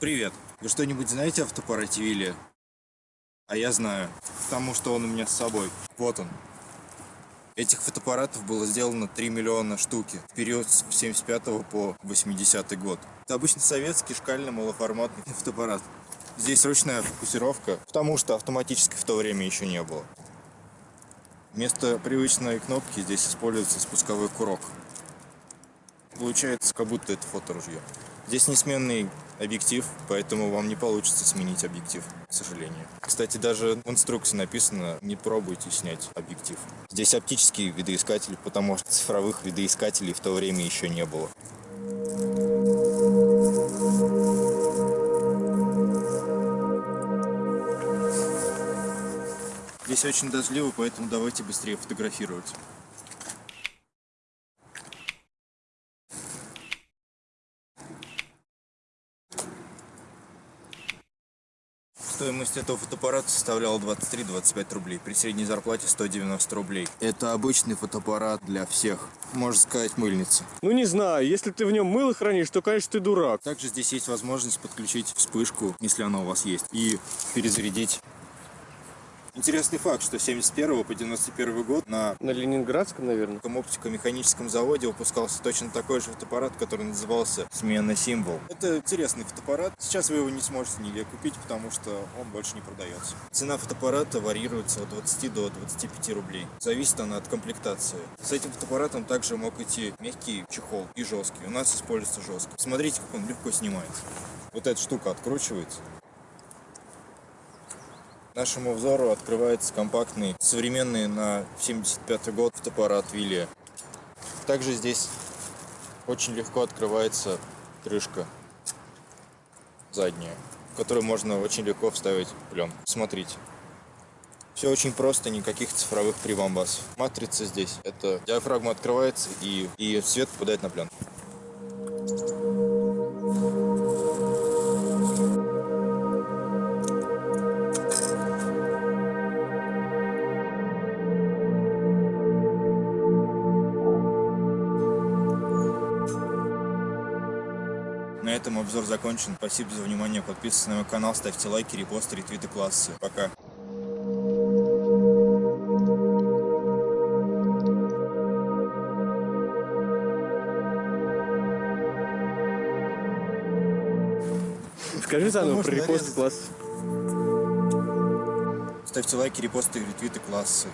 Привет. Вы что-нибудь знаете о Вилли? А я знаю, потому что он у меня с собой. Вот он. Этих фотоаппаратов было сделано 3 миллиона штуки в период с 75 по 80 год. Это обычно советский шкальный малоформатный фотоаппарат. Здесь ручная фокусировка, потому что автоматической в то время еще не было. Вместо привычной кнопки здесь используется спусковой курок. Получается, как будто это фоторужье. Здесь несменный объектив, поэтому вам не получится сменить объектив, к сожалению. Кстати, даже в инструкции написано, не пробуйте снять объектив. Здесь оптический видоискатель, потому что цифровых видоискателей в то время еще не было. Здесь очень дождливо, поэтому давайте быстрее фотографировать. Стоимость этого фотоаппарата составляла 23-25 рублей, при средней зарплате 190 рублей. Это обычный фотоаппарат для всех, можно сказать, мыльница. Ну не знаю, если ты в нем мыло хранишь, то, конечно, ты дурак. Также здесь есть возможность подключить вспышку, если она у вас есть, и перезарядить Интересный факт, что с 71 по 91 год на На Ленинградском, наверное. оптико-механическом заводе выпускался точно такой же фотоаппарат, который назывался «Смена символ». Это интересный фотоаппарат. Сейчас вы его не сможете нигде купить, потому что он больше не продается. Цена фотоаппарата варьируется от 20 до 25 рублей. Зависит она от комплектации. С этим фотоаппаратом также мог идти мягкий чехол и жесткий. У нас используется жесткий. Смотрите, как он легко снимается. Вот эта штука откручивается. Нашему взору открывается компактный, современный на 75 год фотоаппарат Вилли. Также здесь очень легко открывается крышка задняя, в которую можно очень легко вставить пленку. Смотрите. Все очень просто, никаких цифровых прибамбасов. Матрица здесь. Это диафрагма открывается и, и свет попадает на пленку. На этом обзор закончен. Спасибо за внимание. Подписывайтесь на мой канал, ставьте лайки, репосты, ретвиты, классы. Пока. Скажи заново про репост нарезать. класс. Ставьте лайки, репосты, ретвиты, классы.